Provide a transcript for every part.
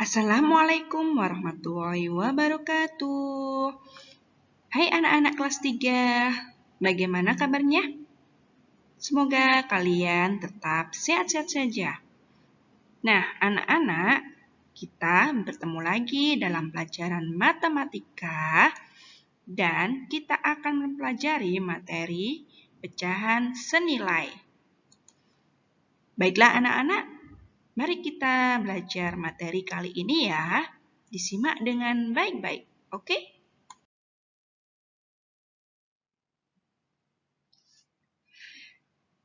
Assalamualaikum warahmatullahi wabarakatuh. Hai anak-anak kelas 3, bagaimana kabarnya? Semoga kalian tetap sehat-sehat saja. Nah, anak-anak, kita bertemu lagi dalam pelajaran matematika dan kita akan mempelajari materi pecahan senilai. Baiklah anak-anak, Mari kita belajar materi kali ini ya. Disimak dengan baik-baik, oke?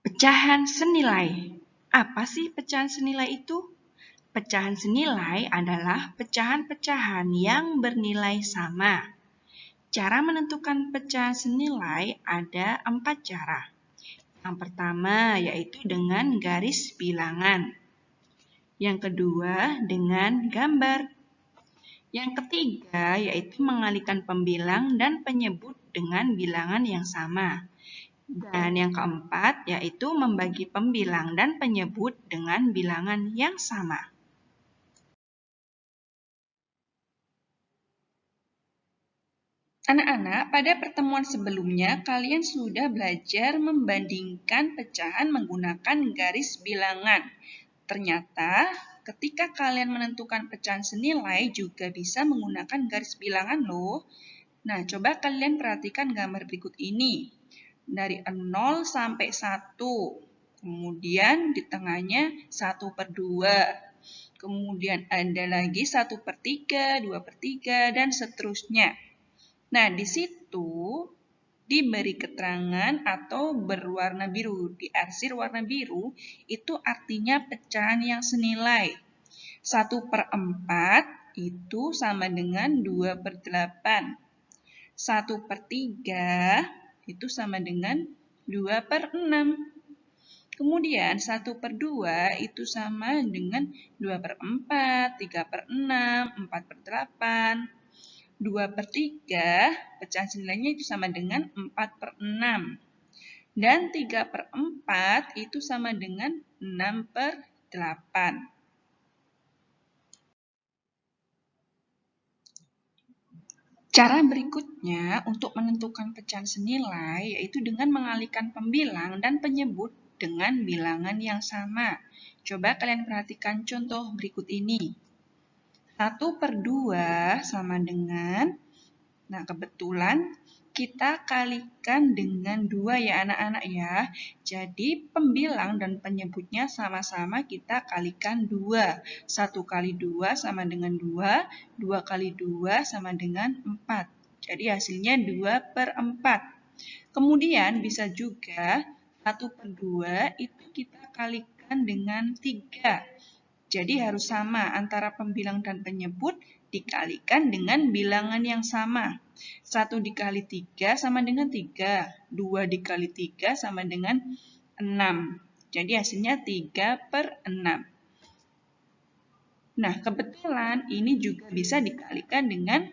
Pecahan senilai. Apa sih pecahan senilai itu? Pecahan senilai adalah pecahan-pecahan yang bernilai sama. Cara menentukan pecahan senilai ada empat cara. Yang pertama yaitu dengan garis bilangan. Yang kedua, dengan gambar. Yang ketiga, yaitu mengalihkan pembilang dan penyebut dengan bilangan yang sama. Dan yang keempat, yaitu membagi pembilang dan penyebut dengan bilangan yang sama. Anak-anak, pada pertemuan sebelumnya kalian sudah belajar membandingkan pecahan menggunakan garis bilangan. Ternyata, ketika kalian menentukan pecahan senilai juga bisa menggunakan garis bilangan loh. Nah, coba kalian perhatikan gambar berikut ini. Dari 0 sampai 1. Kemudian di tengahnya 1 per 2. Kemudian ada lagi 1 per 3, 2 per 3, dan seterusnya. Nah, di situ diberi keterangan atau berwarna biru. Diarsir warna biru itu artinya pecahan yang senilai. 1 per 4 itu sama dengan 2 per 8. 1 per 3 itu sama dengan 2 per 6. Kemudian 1 per 2 itu sama dengan 2 per 4, 3 per 6, 4 per 8, 2 per 3, pecahan senilainya itu sama dengan 4 per 6. Dan 3 per 4 itu sama dengan 6 per 8. Cara berikutnya untuk menentukan pecahan senilai yaitu dengan mengalihkan pembilang dan penyebut dengan bilangan yang sama. Coba kalian perhatikan contoh berikut ini. 1 per 2 sama dengan, nah kebetulan kita kalikan dengan 2 ya anak-anak ya. Jadi pembilang dan penyebutnya sama-sama kita kalikan 2. 1 kali 2 sama dengan 2, 2 kali 2 sama dengan 4. Jadi hasilnya 2 per 4. Kemudian bisa juga 1 per 2 itu kita kalikan dengan 3. Jadi harus sama antara pembilang dan penyebut dikalikan dengan bilangan yang sama. 1 dikali 3 sama dengan 3. 2 dikali 3 sama dengan 6. Jadi hasilnya 3 per 6. Nah, kebetulan ini juga bisa dikalikan dengan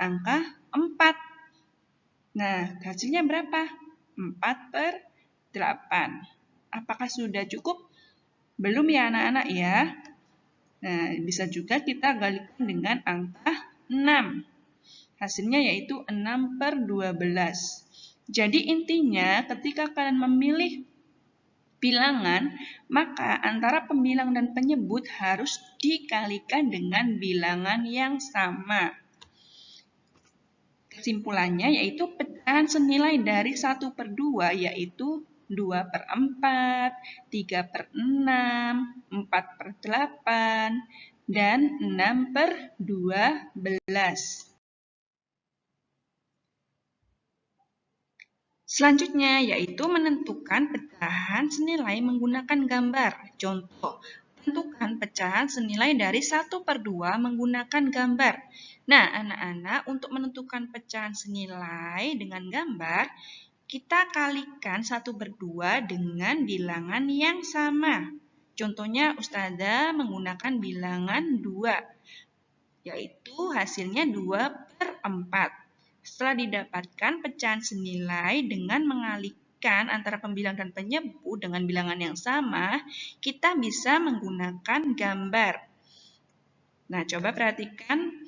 angka 4. Nah, hasilnya berapa? 4 per 8. Apakah sudah cukup? Belum ya anak-anak ya? Nah, bisa juga kita galikan dengan angka 6. Hasilnya yaitu 6 per 12. Jadi intinya ketika kalian memilih bilangan, maka antara pembilang dan penyebut harus dikalikan dengan bilangan yang sama. Kesimpulannya yaitu pecahan senilai dari 1 per 2 yaitu 2 per 4, 3 per 6, 4 per 8, dan 6 per 12. Selanjutnya yaitu menentukan pecahan senilai menggunakan gambar. Contoh, tentukan pecahan senilai dari 1 per 2 menggunakan gambar. Nah, anak-anak untuk menentukan pecahan senilai dengan gambar, kita kalikan satu berdua dengan bilangan yang sama. Contohnya Ustazah menggunakan bilangan 2, yaitu hasilnya 2 per 4. Setelah didapatkan pecahan senilai dengan mengalihkan antara pembilang dan penyebut dengan bilangan yang sama, kita bisa menggunakan gambar. Nah, coba perhatikan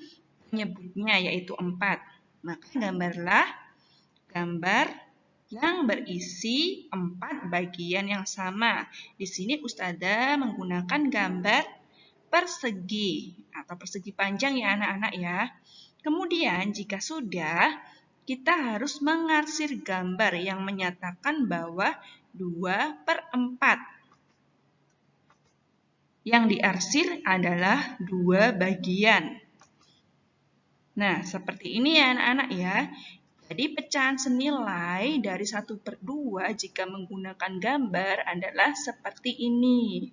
penyebutnya yaitu 4. Maka gambarlah gambar yang berisi empat bagian yang sama. Di sini Ustazah menggunakan gambar persegi atau persegi panjang ya anak-anak ya. Kemudian jika sudah, kita harus mengarsir gambar yang menyatakan bahwa 2 per 4 yang diarsir adalah dua bagian. Nah, seperti ini ya anak-anak ya. Jadi pecahan senilai dari 1 per 2 jika menggunakan gambar adalah seperti ini.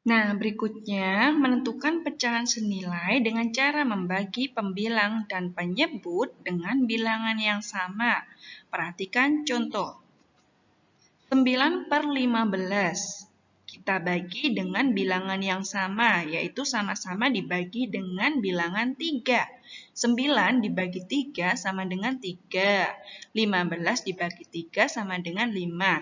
Nah, berikutnya menentukan pecahan senilai dengan cara membagi pembilang dan penyebut dengan bilangan yang sama. Perhatikan contoh. 9 per 15 kita bagi dengan bilangan yang sama, yaitu sama-sama dibagi dengan bilangan 3. 9 dibagi 3 sama dengan 3. 15 dibagi 3 sama dengan 5.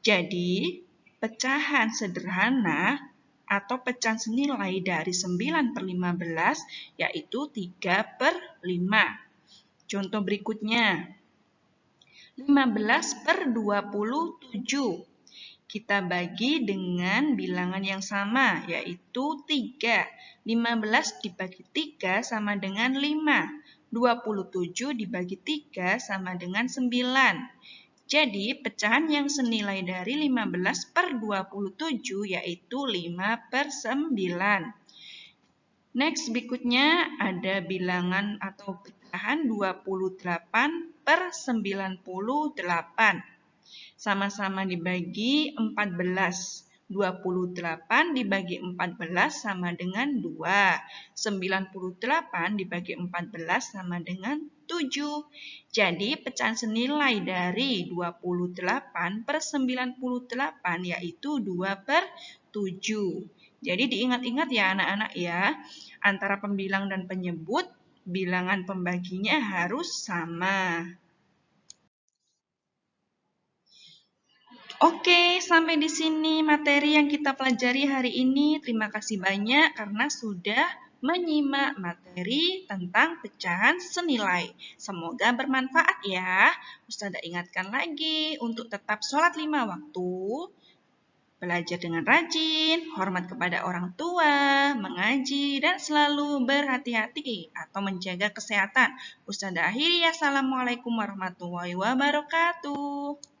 Jadi, pecahan sederhana atau pecahan senilai dari 9 per 15 yaitu 3 per 5. Contoh berikutnya, 15 per 27. Kita bagi dengan bilangan yang sama, yaitu 3. 15 dibagi 3 sama dengan 5. 27 dibagi 3 sama dengan 9. Jadi, pecahan yang senilai dari 15 per 27 yaitu 5 per 9. Next, berikutnya ada bilangan atau pecahan 28 per 98. Sama-sama dibagi 14. 28 dibagi 14 sama dengan 2. 98 dibagi 14 sama dengan 7. Jadi pecahan senilai dari 28 per 98 yaitu 2 per 7. Jadi diingat-ingat ya anak-anak ya, antara pembilang dan penyebut bilangan pembaginya harus sama. Oke, sampai di sini materi yang kita pelajari hari ini. Terima kasih banyak karena sudah menyimak materi tentang pecahan senilai. Semoga bermanfaat ya. Ustazah ingatkan lagi untuk tetap sholat lima waktu, belajar dengan rajin, hormat kepada orang tua, mengaji, dan selalu berhati-hati atau menjaga kesehatan. Ustazah akhiri, Assalamualaikum warahmatullahi wabarakatuh.